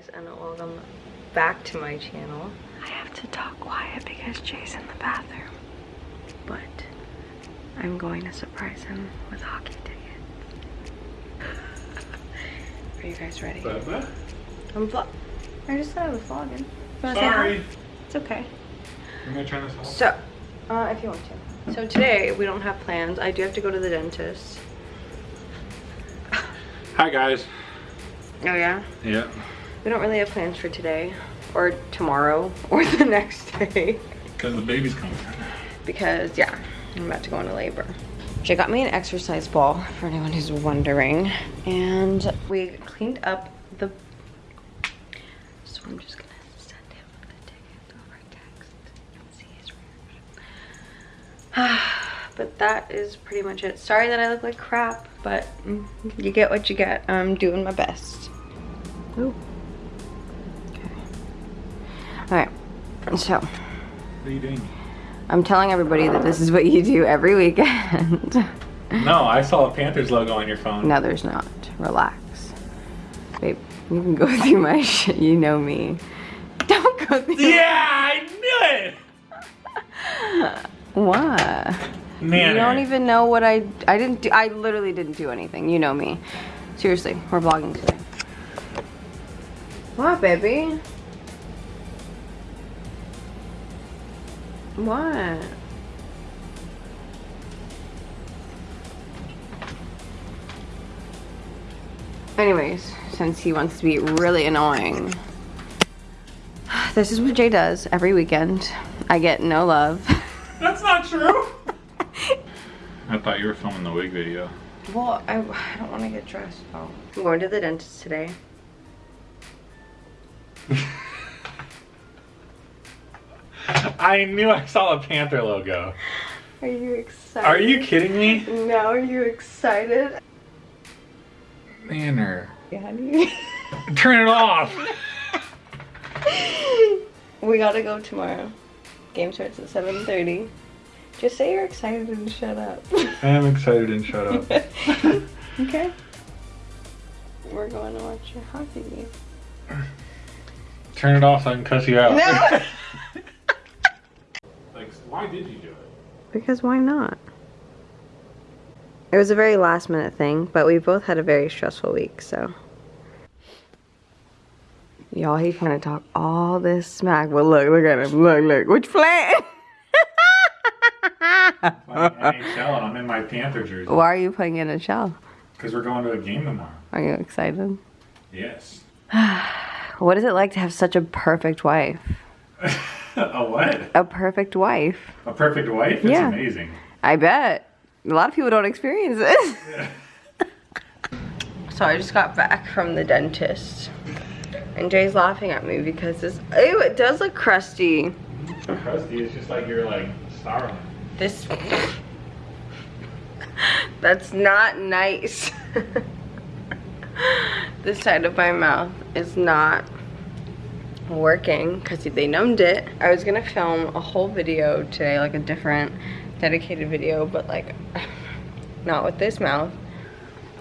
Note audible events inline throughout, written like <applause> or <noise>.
guys and welcome back to my channel. I have to talk quiet because Jay's in the bathroom. But I'm going to surprise him with hockey tickets. <laughs> Are you guys ready? Bubba? I'm vlog. I just said I was vlogging. You wanna say hi? Sorry. It's okay. I'm gonna turn this off. So, uh, if you want to. So today we don't have plans. I do have to go to the dentist. Hi guys. Oh yeah? Yeah. We don't really have plans for today or tomorrow <laughs> or the next day Because the baby's coming. because yeah, I'm about to go into labor. She got me an exercise ball for anyone who's wondering and we cleaned up the so I'm just gonna send him the ticket over text and see his reaction. <sighs> but that is pretty much it. Sorry that I look like crap, but mm, you get what you get. I'm doing my best. Ooh. All right. So What are you doing? I'm telling everybody that this is what you do every weekend. <laughs> No, I saw a Panthers logo on your phone. no, there's not. Relax. Babe, you can go <laughs> through my shit. You know me. Don't go through. Yeah, I knew it. <laughs> What? Man. You don't even know what I I didn't do I literally didn't do anything. You know me. Seriously, we're vlogging today. What, baby? What? Anyways, since he wants to be really annoying, <sighs> this is what Jay does every weekend. I get no love. <laughs> That's not true. I thought you were filming the wig video. Well, I, I don't want to get dressed though. I'm going to the dentist today. <laughs> I knew I saw a Panther logo. Are you excited? Are you kidding me? No, are you excited? Manner. Yeah, honey. <laughs> Turn it off. <laughs> we gotta go tomorrow. Game starts at 7.30. Just say you're excited and shut up. I am excited and shut up. <laughs> okay? We're going to watch your hockey game. Turn it off so I can cuss you out. No! Why did you do it? Because why not? It was a very last minute thing, but we both had a very stressful week, so. Y'all, he's trying to talk all this smack, but look, look at him. Look, look. Which flag? NHL I'm in my Panther jersey. Why are you playing in a shell? Because we're going to a game tomorrow. Are you excited? Yes. <sighs> What is it like to have such a perfect wife? <laughs> <laughs> a what? A perfect wife. A perfect wife? It's Yeah. amazing. I bet. A lot of people don't experience this. <laughs> so I just got back from the dentist. And Jay's laughing at me because this, ew, it does look crusty. Crusty is just like you're like Starling. This, that's not nice. <laughs> this side of my mouth is not working because they numbed it. I was gonna film a whole video today, like a different dedicated video, but like <sighs> not with this mouth.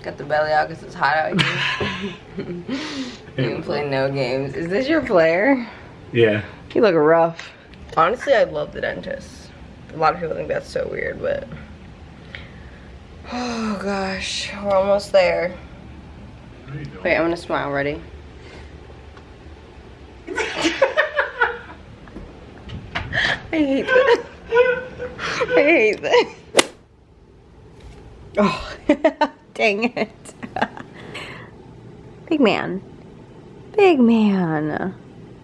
Got the belly out because it's hot out here. <laughs> you can play no games. Is this your player? Yeah. You look rough. Honestly, I love the dentist. A lot of people think that's so weird, but <sighs> oh gosh, we're almost there. What are you doing? Wait, I'm gonna smile. Ready? I hate this. I hate this. Oh, <laughs> dang it. Big man. Big man.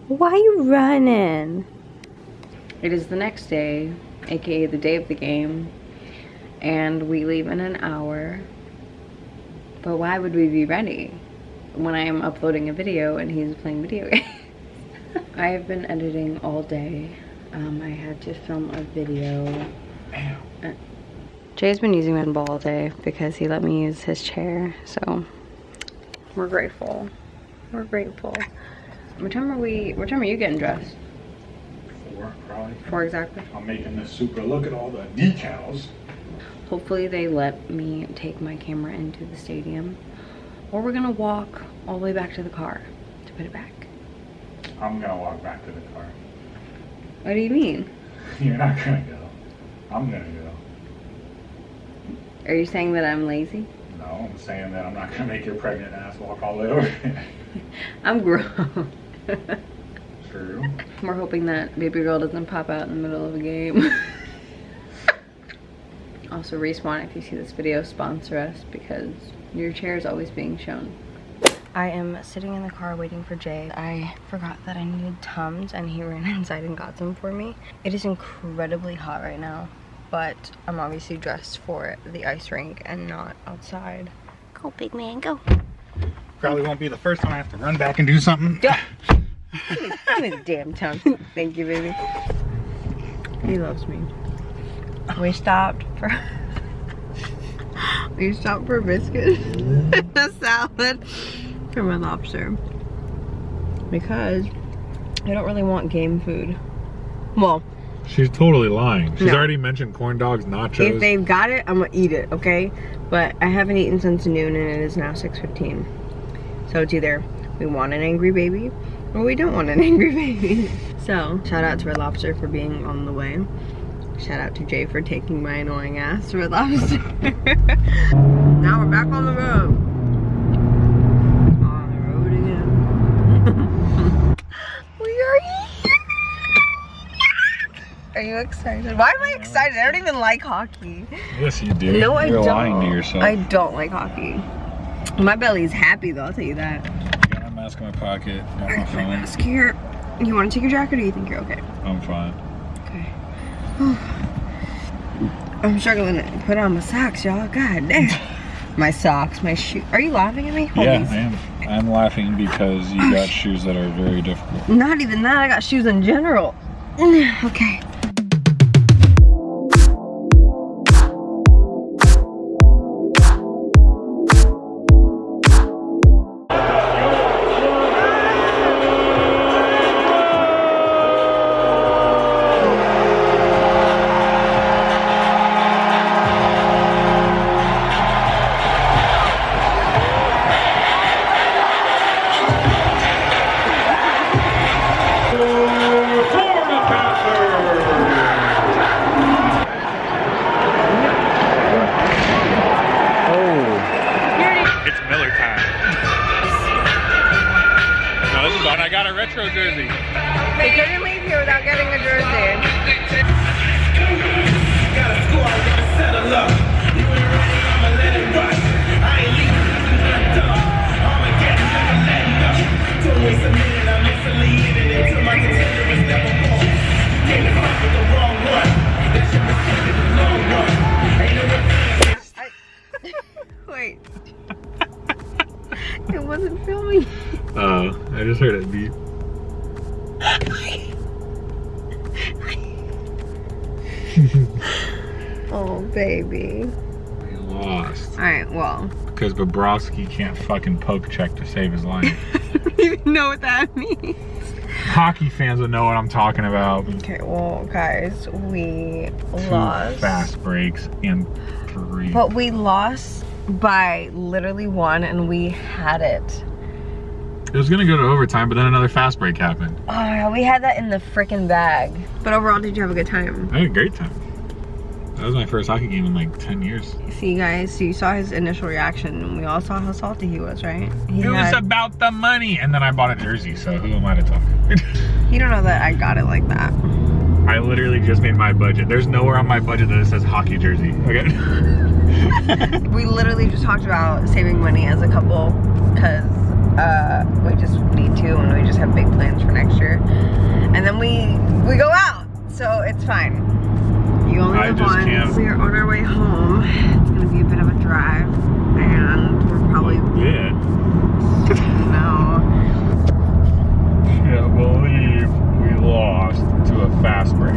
Why are you running? It is the next day, aka the day of the game, and we leave in an hour. But why would we be ready when I am uploading a video and he's playing video <laughs> games? I have been editing all day. Um, I had to film a video. Jay's been using my ball all day because he let me use his chair, so we're grateful. We're grateful. What time are we, what time are you getting dressed? Four, probably. Four exactly? I'm making this super. Look at all the decals. Hopefully they let me take my camera into the stadium or we're gonna walk all the way back to the car to put it back. I'm gonna walk back to the car. What do you mean? <laughs> You're not gonna go. I'm gonna go. Are you saying that I'm lazy? No, I'm saying that I'm not gonna make your pregnant ass walk all the way over here. <laughs> I'm grown. <laughs> True. We're hoping that baby girl doesn't pop out in the middle of a game. also, Respawn, if you see this video, sponsor us because your chair is always being shown. I am sitting in the car waiting for Jay. I forgot that I needed Tums and he <laughs> ran inside and got some for me. It is incredibly hot right now, but I'm obviously dressed for the ice rink and not outside. Go big man, go. Probably won't be the first time I have to run back and do something. Yeah. <laughs> Give me, the damn Tums. Thank you, baby. He loves me. We stopped for <laughs> we stopped for a biscuit and a salad for my lobster because I don't really want game food. Well, She's totally lying. She's No. already mentioned corn dogs, nachos. if they've got it, I'm gonna eat it, okay? But I haven't eaten since noon and it is now 6.15. So it's either we want an angry baby or we don't want an <laughs> angry baby. So shout out to Red Lobster for being on the way. Shout out to Jay for taking my annoying ass to Red Lobster. <laughs> now we're back on the road. On the road again. we are here. Are you excited? Why am I excited? I don't even like hockey. yes, you do. No, I You're don't. lying to yourself. I don't like hockey. My belly's happy though, I'll tell you that. I got my mask in my pocket. Got my My mask here. You want to take your jacket or do you think you're okay? I'm fine. Okay. <sighs> I'm struggling to put on my socks, y'all. God damn. <laughs> my socks, my shoe. Are you laughing at me? Hold yeah. I am. I'm laughing because you got <sighs> shoes that are very difficult. Not even that, I got shoes in general. <sighs> okay. <laughs> Oh, baby. We lost. Alright, well. Because Bobrovsky can't fucking poke check to save his life. I don't even know what that means. Hockey fans will know what I'm talking about. Okay, well, guys, we Two lost. fast breaks and three. But we lost by literally one, and we had it. It was gonna go to overtime, but then another fast break happened. Oh, we had that in the freaking bag. But overall, did you have a good time? I had a great time. That was my first hockey game in like 10 years. See, you guys, so you saw his initial reaction, and we all saw how salty he was, right? He, It was about the money. And then I bought a jersey, so who am I to talk? <laughs> you don't know that I got it like that. I literally just made my budget. There's nowhere on my budget that it says hockey jersey. Okay. <laughs> We literally just talked about saving money as a couple, because uh, we just need to, and we just have big plans for next year. And then we we go out, so it's fine. You only I live once. can't. We are on our way home. It's gonna be a bit of a drive, and we're probably yeah. <laughs> no. Can't believe we lost to a fast break.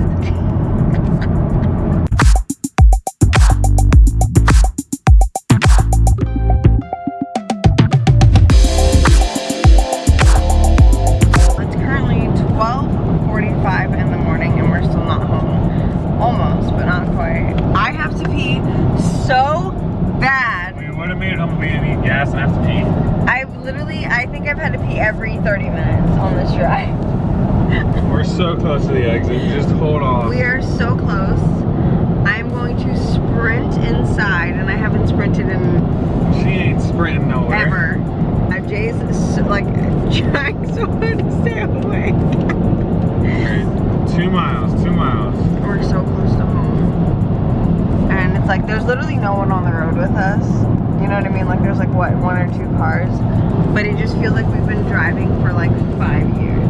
30 minutes on this drive. We're so close to the exit. Just hold on. We are so close. I'm going to sprint inside, and I haven't sprinted in She ain't sprinting nowhere. ever. Uh, Jay's s- like <laughs> trying so hard to stay awake. Two miles, two miles. We're so there's literally no one on the road with us. You know what I mean? Like there's like what, one or two cars. But it just feels like we've been driving for like five years.